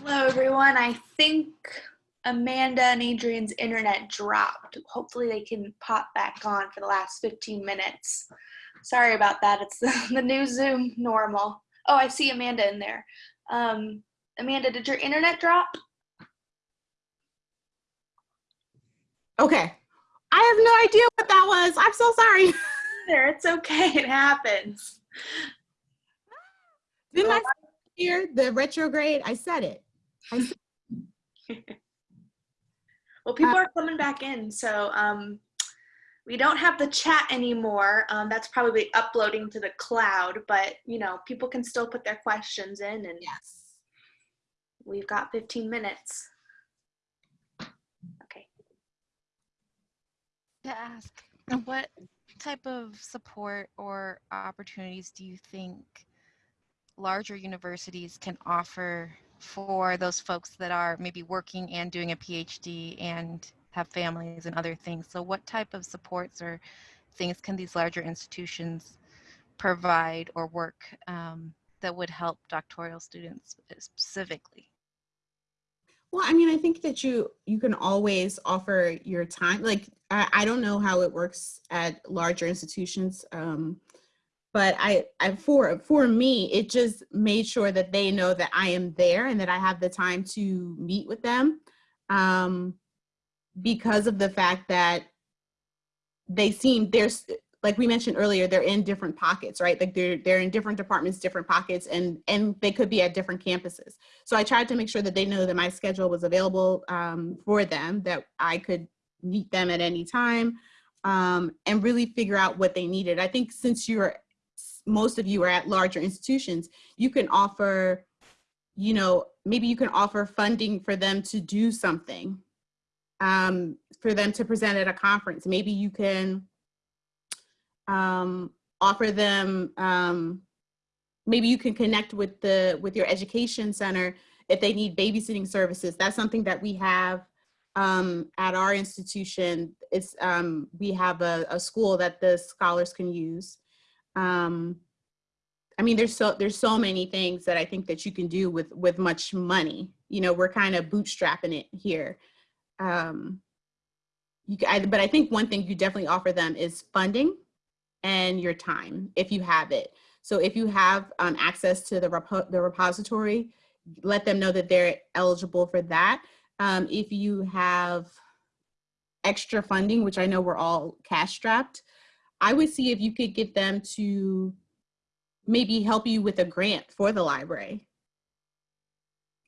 Hello, everyone. I think Amanda and Adrian's internet dropped. Hopefully, they can pop back on for the last 15 minutes. Sorry about that. It's the, the new Zoom normal. Oh, I see Amanda in there. Um, Amanda, did your internet drop? Okay. I have no idea what that was. I'm so sorry. There, it's okay. It happens. Didn't I hear the retrograde? I said it. I said Well, people are coming back in, so um, we don't have the chat anymore. Um, that's probably uploading to the cloud, but you know, people can still put their questions in, and yes. we've got 15 minutes. Okay. to ask what type of support or opportunities do you think larger universities can offer for those folks that are maybe working and doing a PhD and have families and other things? So, what type of supports or things can these larger institutions provide or work um, that would help doctoral students specifically? Well, I mean, I think that you you can always offer your time. Like, I, I don't know how it works at larger institutions, um, but I, I for for me, it just made sure that they know that I am there and that I have the time to meet with them, um, because of the fact that they seem there's like we mentioned earlier, they're in different pockets, right? Like they're they're in different departments, different pockets, and and they could be at different campuses. So I tried to make sure that they know that my schedule was available um, for them, that I could meet them at any time, um, and really figure out what they needed. I think since you're most of you are at larger institutions, you can offer, you know, maybe you can offer funding for them to do something, um, for them to present at a conference. Maybe you can um, offer them, um, maybe you can connect with the with your education center if they need babysitting services. That's something that we have um, at our institution. It's um, we have a, a, school that the scholars can use. Um, I mean, there's so there's so many things that I think that you can do with with much money. You know, we're kind of bootstrapping it here. Um, you, I, but I think one thing you definitely offer them is funding and your time if you have it. So if you have um, access to the, repo the repository, let them know that they're eligible for that. Um, if you have extra funding, which I know we're all cash strapped, I would see if you could get them to maybe help you with a grant for the library.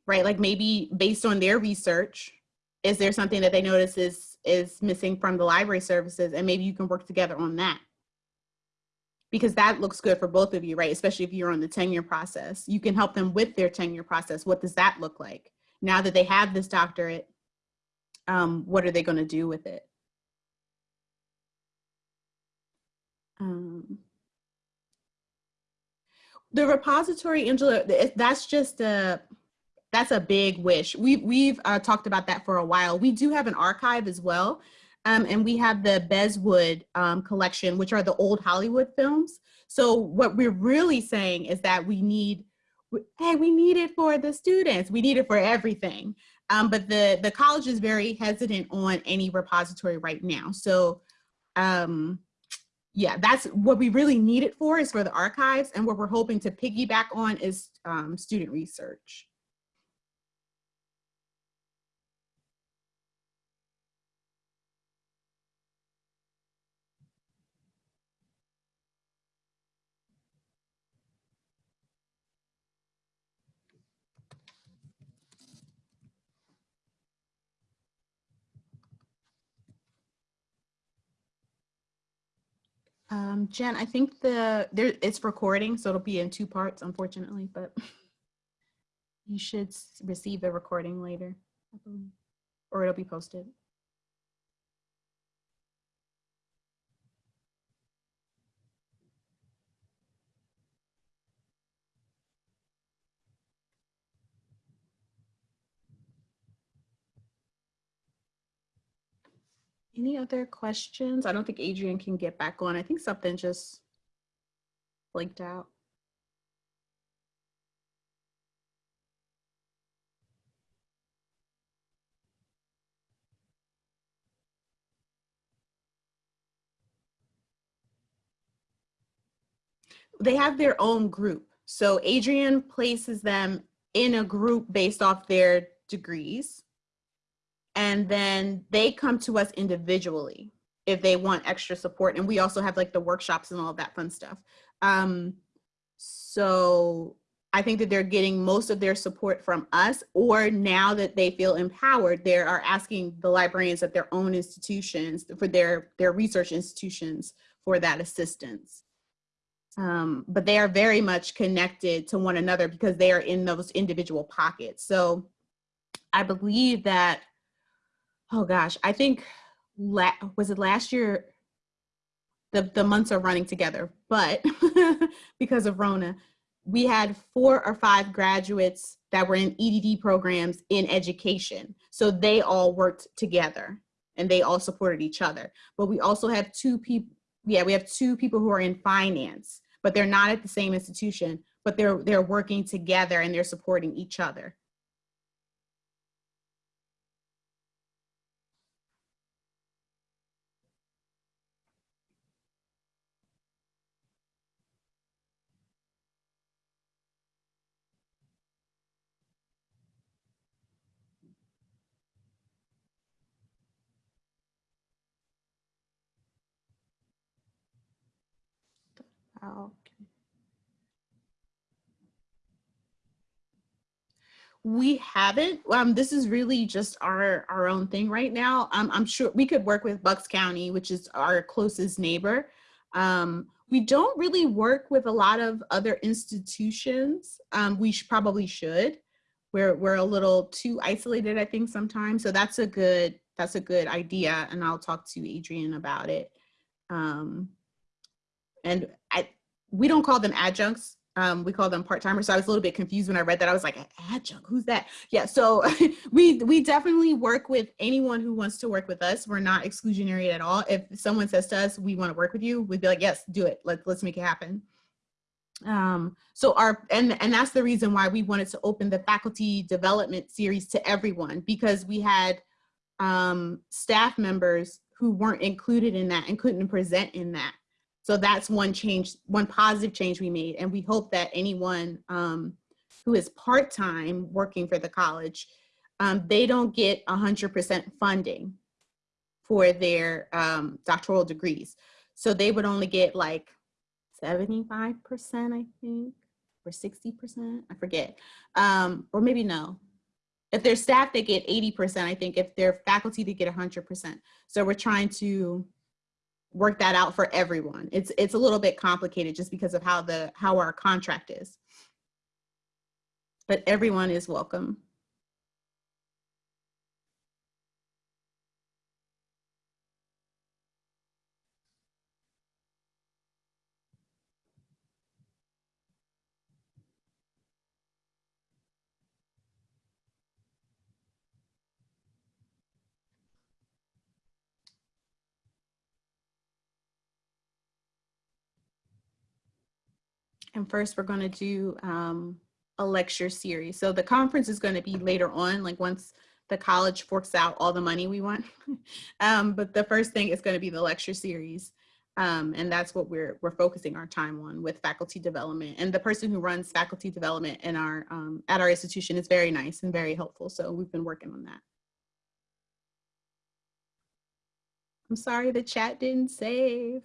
Right, like maybe based on their research, is there something that they notice is, is missing from the library services and maybe you can work together on that because that looks good for both of you, right? Especially if you're on the tenure process. You can help them with their tenure process. What does that look like? Now that they have this doctorate, um, what are they going to do with it? The repository, Angela, that's just a, that's a big wish. We've, we've uh, talked about that for a while. We do have an archive as well. Um, and we have the Beswood um, collection, which are the old Hollywood films. So what we're really saying is that we need, hey, we need it for the students. We need it for everything. Um, but the, the college is very hesitant on any repository right now. So um, yeah, that's what we really need it for is for the archives. And what we're hoping to piggyback on is um, student research. Um, Jen, I think the there it's recording, so it'll be in two parts, unfortunately, but you should receive the recording later, or it'll be posted. Any other questions? I don't think Adrian can get back on. I think something just blinked out. They have their own group. So Adrian places them in a group based off their degrees. And then they come to us individually if they want extra support. And we also have like the workshops and all that fun stuff. Um, so I think that they're getting most of their support from us, or now that they feel empowered, they are asking the librarians at their own institutions for their, their research institutions for that assistance. Um, but they are very much connected to one another because they are in those individual pockets. So I believe that, oh gosh, I think, la was it last year? The, the months are running together, but because of Rona, we had four or five graduates that were in EDD programs in education. So they all worked together and they all supported each other. But we also have two people, yeah, we have two people who are in finance, but they're not at the same institution, but they're, they're working together and they're supporting each other. Okay. We haven't. Um, this is really just our our own thing right now. Um, I'm sure we could work with Bucks County, which is our closest neighbor. Um, we don't really work with a lot of other institutions. Um, we sh probably should. We're we're a little too isolated, I think, sometimes. So that's a good that's a good idea, and I'll talk to Adrian about it. And I, we don't call them adjuncts. Um, we call them part-timers. So I was a little bit confused when I read that. I was like, adjunct, who's that? Yeah, so we, we definitely work with anyone who wants to work with us. We're not exclusionary at all. If someone says to us, we wanna work with you, we'd be like, yes, do it. Let, let's make it happen. Um, so our, and, and that's the reason why we wanted to open the faculty development series to everyone because we had um, staff members who weren't included in that and couldn't present in that. So that's one change, one positive change we made. And we hope that anyone um, who is part-time working for the college, um, they don't get 100% funding for their um, doctoral degrees. So they would only get like 75%, I think, or 60%, I forget. Um, or maybe no. If they're staff, they get 80%, I think. If they're faculty, they get 100%. So we're trying to work that out for everyone. It's it's a little bit complicated just because of how the how our contract is. But everyone is welcome. And first we're going to do um, a lecture series. So the conference is going to be later on, like once the college forks out all the money we want. um, but the first thing is going to be the lecture series. Um, and that's what we're, we're focusing our time on with faculty development. And the person who runs faculty development in our, um, at our institution is very nice and very helpful. So we've been working on that. I'm sorry the chat didn't save.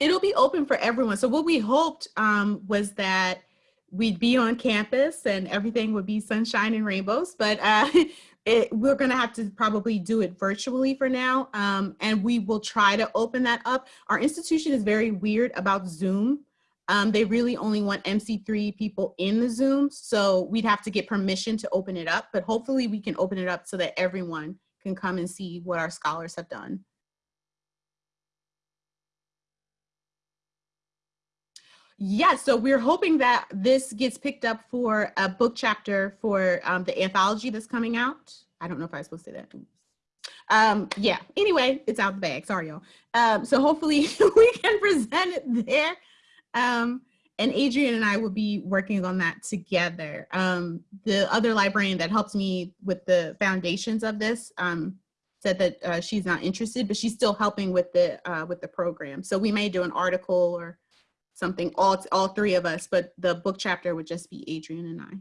It'll be open for everyone. So what we hoped um, was that we'd be on campus and everything would be sunshine and rainbows, but uh, it, we're gonna have to probably do it virtually for now. Um, and we will try to open that up. Our institution is very weird about Zoom. Um, they really only want MC3 people in the Zoom. So we'd have to get permission to open it up, but hopefully we can open it up so that everyone can come and see what our scholars have done. Yeah, so we're hoping that this gets picked up for a book chapter for um, the anthology that's coming out. I don't know if I was supposed to say that. Um, yeah, anyway, it's out the bag. Sorry, y'all. Um, so hopefully we can present it there. Um, and Adrian and I will be working on that together. Um, the other librarian that helps me with the foundations of this, um, said that uh, she's not interested, but she's still helping with the uh, with the program. So we may do an article or something, all all three of us, but the book chapter would just be Adrian and I.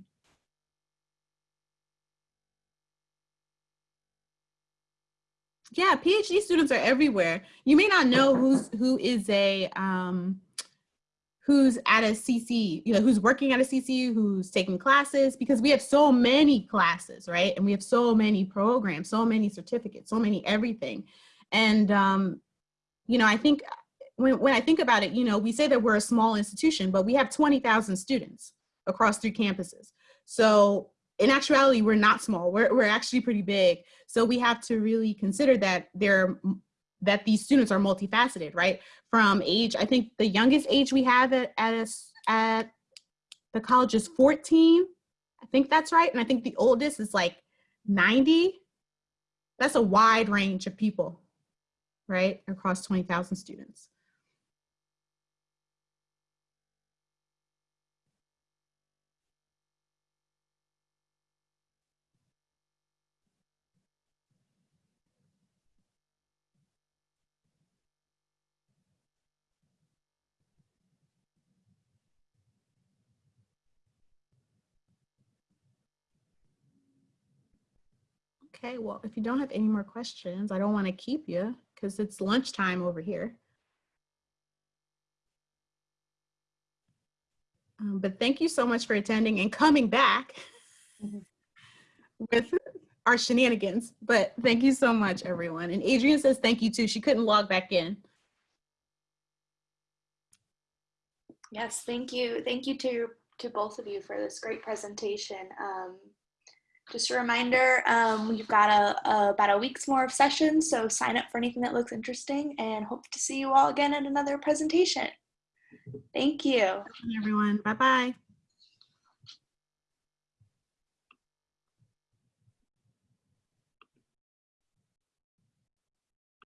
Yeah, PhD students are everywhere. You may not know who's who is a um, who's at a CC, you know, who's working at a CC, who's taking classes, because we have so many classes, right? And we have so many programs, so many certificates, so many everything. And, um, you know, I think when, when I think about it, you know, we say that we're a small institution, but we have 20,000 students across three campuses. So in actuality, we're not small, we're, we're actually pretty big. So we have to really consider that there that these students are multifaceted, right? From age, I think the youngest age we have at, at, a, at the college is 14. I think that's right. And I think the oldest is like 90. That's a wide range of people, right? Across 20,000 students. Okay, well, if you don't have any more questions, I don't want to keep you because it's lunchtime over here. Um, but thank you so much for attending and coming back Mhm. with our shenanigans. But thank you so much, everyone. And Adrian says thank you too. She couldn't log back in. Yes, thank you. Thank you to to both of you for this great presentation. Um, just a reminder, um, we've got a, a, about a week's more of sessions, so sign up for anything that looks interesting and hope to see you all again at another presentation. Thank you. Everyone, bye-bye.